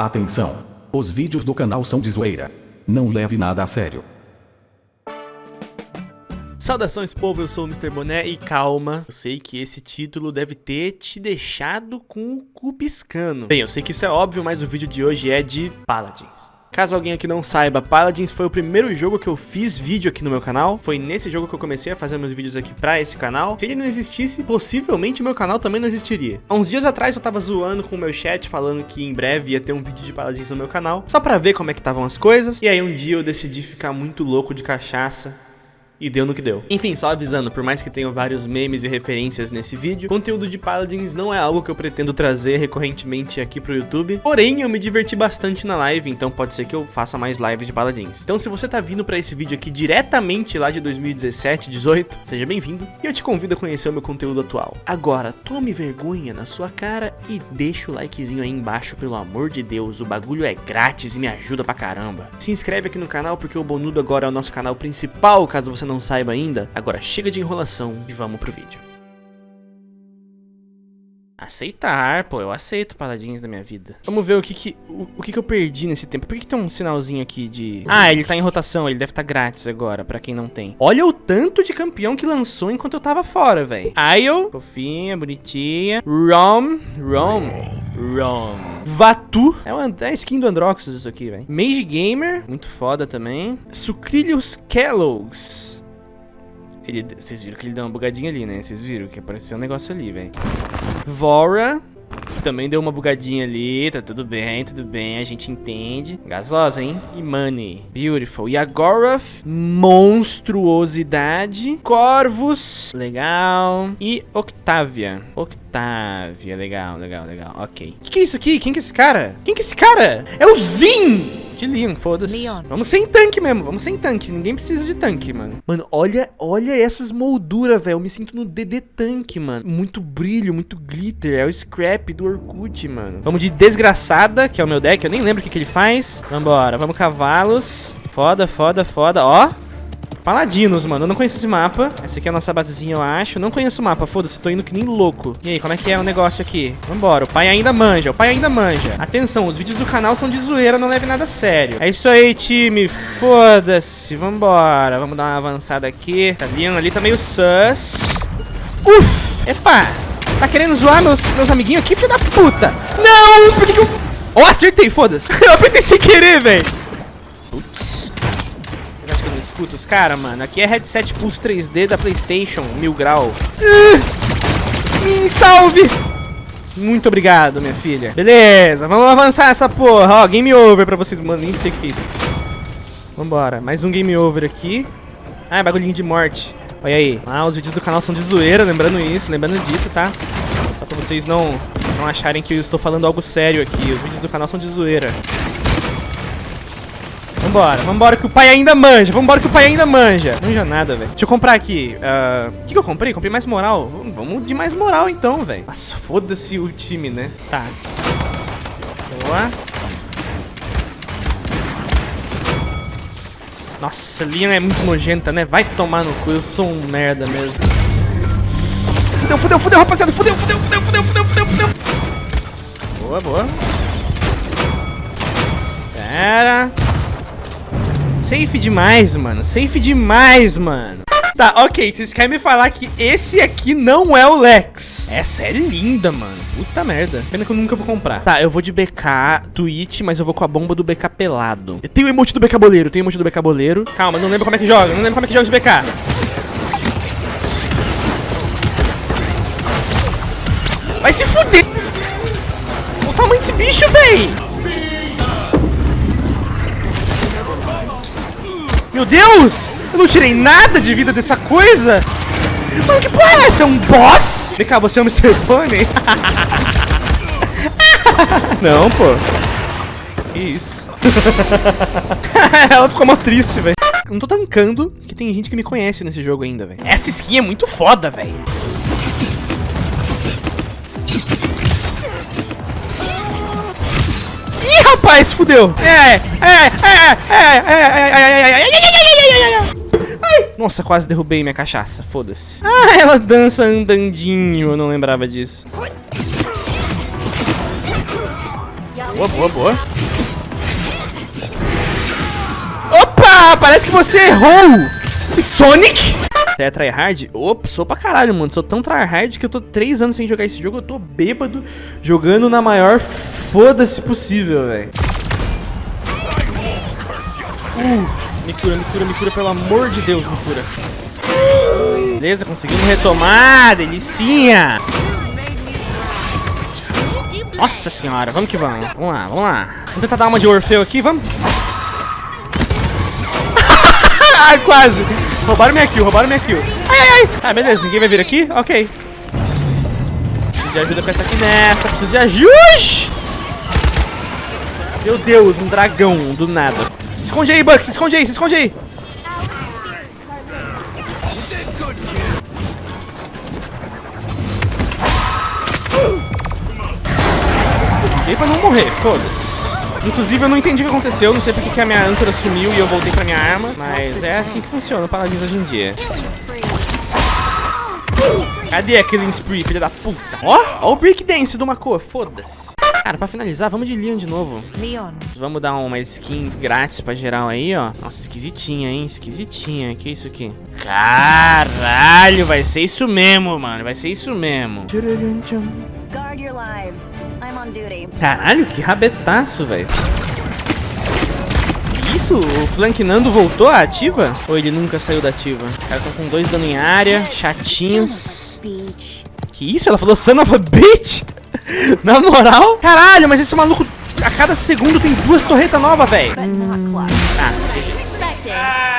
Atenção! Os vídeos do canal são de zoeira. Não leve nada a sério. Saudações povo, eu sou o Mr. Boné e calma, eu sei que esse título deve ter te deixado com o cu piscando. Bem, eu sei que isso é óbvio, mas o vídeo de hoje é de Paladins. Caso alguém aqui não saiba, Paladins foi o primeiro jogo que eu fiz vídeo aqui no meu canal. Foi nesse jogo que eu comecei a fazer meus vídeos aqui pra esse canal. Se ele não existisse, possivelmente meu canal também não existiria. Há uns dias atrás eu tava zoando com o meu chat, falando que em breve ia ter um vídeo de Paladins no meu canal, só pra ver como é que estavam as coisas. E aí um dia eu decidi ficar muito louco de cachaça e deu no que deu. Enfim, só avisando, por mais que tenha vários memes e referências nesse vídeo, conteúdo de Paladins não é algo que eu pretendo trazer recorrentemente aqui pro YouTube, porém eu me diverti bastante na live, então pode ser que eu faça mais lives de Paladins. Então se você tá vindo pra esse vídeo aqui diretamente lá de 2017, 18, seja bem-vindo, e eu te convido a conhecer o meu conteúdo atual. Agora, tome vergonha na sua cara e deixa o likezinho aí embaixo, pelo amor de Deus, o bagulho é grátis e me ajuda pra caramba. Se inscreve aqui no canal porque o Bonudo agora é o nosso canal principal, caso você não saiba ainda, agora chega de enrolação e vamos pro vídeo. Aceitar, pô, eu aceito paladins da minha vida. Vamos ver o que que, o, o que que eu perdi nesse tempo. Por que, que tem um sinalzinho aqui de... Ah, ele tá em rotação, ele deve estar tá grátis agora, pra quem não tem. Olha o tanto de campeão que lançou enquanto eu tava fora, velho. Ayo, fofinha, bonitinha. Rom, Rom, Rom. Vatu, é, uma, é skin do Androxus isso aqui, velho. Mage Gamer, muito foda também. Sucrilhos Kellogg's. Ele, vocês viram que ele deu uma bugadinha ali, né? Vocês viram que apareceu um negócio ali, velho. Vora. Também deu uma bugadinha ali, tá tudo bem, tudo bem, a gente entende. Gasosa, hein? E Money. Beautiful. E agora, monstruosidade. Corvus. Legal. E Octavia. Octavia. Legal, legal, legal. Ok. O que, que é isso aqui? Quem que é esse cara? Quem que é esse cara? É o Zin! De Leon, foda-se. Vamos sem tanque mesmo, vamos sem tanque. Ninguém precisa de tanque, mano. Mano, olha, olha essas molduras, velho. Eu me sinto no DD tanque, mano. Muito brilho, muito glitter. É o scrap do Orkut, mano. Vamos de desgraçada, que é o meu deck. Eu nem lembro o que, que ele faz. Vambora, vamos cavalos. Foda, foda, foda. Ó, Paladinos, mano. Eu não conheço esse mapa. Essa aqui é a nossa basezinha, eu acho. Não conheço o mapa, foda-se. Tô indo que nem louco. E aí, como é que é o negócio aqui? Vambora. O pai ainda manja. O pai ainda manja. Atenção, os vídeos do canal são de zoeira. Não leve nada a sério. É isso aí, time. Foda-se. Vambora. Vamos dar uma avançada aqui. Tá vindo ali, tá meio sus. Uf! Epa! Tá querendo zoar meus, meus amiguinhos aqui, filho da puta? Não! Por que que eu... Oh, acertei, foda-se. eu apertei sem querer, velho. Putz caras, mano. Aqui é headset Pulse 3D da Playstation, mil grau. Uh, me salve! Muito obrigado, minha filha. Beleza, vamos avançar essa porra. Ó, game over pra vocês. Mano, nem sei o que é isso. Vambora, mais um game over aqui. Ah, é bagulhinho de morte. Olha aí. Ah, os vídeos do canal são de zoeira, lembrando isso, lembrando disso, tá? Só pra vocês não, não acharem que eu estou falando algo sério aqui. Os vídeos do canal são de zoeira. Vambora, vambora que o pai ainda manja. Vambora que o pai ainda manja. Manja nada, velho. Deixa eu comprar aqui. Uh, o que, que eu comprei? Comprei mais moral. Vamos de mais moral então, velho. Nossa, foda-se o time, né? Tá. Boa. Nossa, Lian é muito nojenta, né? Vai tomar no cu, eu sou um merda mesmo. Fudeu, fudeu, fudeu, rapaziada. Fudeu, fudeu, fudeu, fudeu, fudeu, fudeu, fudeu. Boa, boa. Pera. Safe demais, mano. Safe demais, mano. Tá, ok. Vocês querem me falar que esse aqui não é o Lex. Essa é linda, mano. Puta merda. Pena que eu nunca vou comprar. Tá, eu vou de BK Twitch, mas eu vou com a bomba do BK pelado. Eu tenho o emote do BK boleiro. Eu tenho o emote do BK boleiro. Calma, não lembro como é que joga. Não lembro como é que joga de BK. Vai se fuder. O tamanho desse bicho, véi. Meu Deus! Eu não tirei nada de vida dessa coisa! Mano, que porra é essa? É um boss? Vem cá, você é o Mr. Pony? não, pô. Que isso? Ela ficou mó triste, velho. Não tô tancando que tem gente que me conhece nesse jogo ainda, velho. Essa skin é muito foda, velho. Rapaz, fudeu. É, é, é, é, é, é, é, é, Ai, nossa, quase derrubei minha cachaça, foda-se. Ah, ela dança andandinho, eu não lembrava disso. Boa, boa, boa. Opa! Parece que você errou! Sonic? É tryhard? Opa, sou pra caralho, mano. Sou tão tryhard que eu tô 3 anos sem jogar esse jogo. Eu tô bêbado jogando na maior foda-se possível, velho. Uh, me cura, me cura, me cura, pelo amor de Deus, me cura. Beleza, conseguimos retomar, delicinha. Nossa senhora, vamos que vamos. Vamos lá, vamos lá. Vamos tentar dar uma de Orfeu aqui, vamos. Ai, quase. Roubaram minha kill, roubaram minha kill. Ai, ai, ai. Ah, beleza, ninguém vai vir aqui? Ok. Preciso de ajuda com essa aqui nessa. Preciso de ajuda. Meu Deus, um dragão do nada. Se esconde aí, Buck. Se esconde aí, se esconde aí. E pra não morrer, foda-se. Inclusive eu não entendi o que aconteceu, não sei porque que a minha âncora sumiu e eu voltei pra minha arma, mas é assim que funciona o Paladins hoje em dia. Cadê a Killing Spree, filha da puta? Ó, ó o Breakdance do Mako, foda-se. Cara, pra finalizar, vamos de Leon de novo. Leon. Vamos dar uma skin grátis pra geral aí, ó. Nossa, esquisitinha, hein? Esquisitinha. Que isso aqui? Caralho, vai ser isso mesmo, mano. Vai ser isso mesmo. Guard your Caralho, que rabetaço, velho. Que Isso, o Flank Nando voltou à ativa? Ou ele nunca saiu da ativa? Os caras estão com dois dano em área, chatinhos. Que isso? Ela falou son of a bitch? Na moral? Caralho, mas esse maluco a cada segundo tem duas torretas novas, velho. Close. Ah, Expected.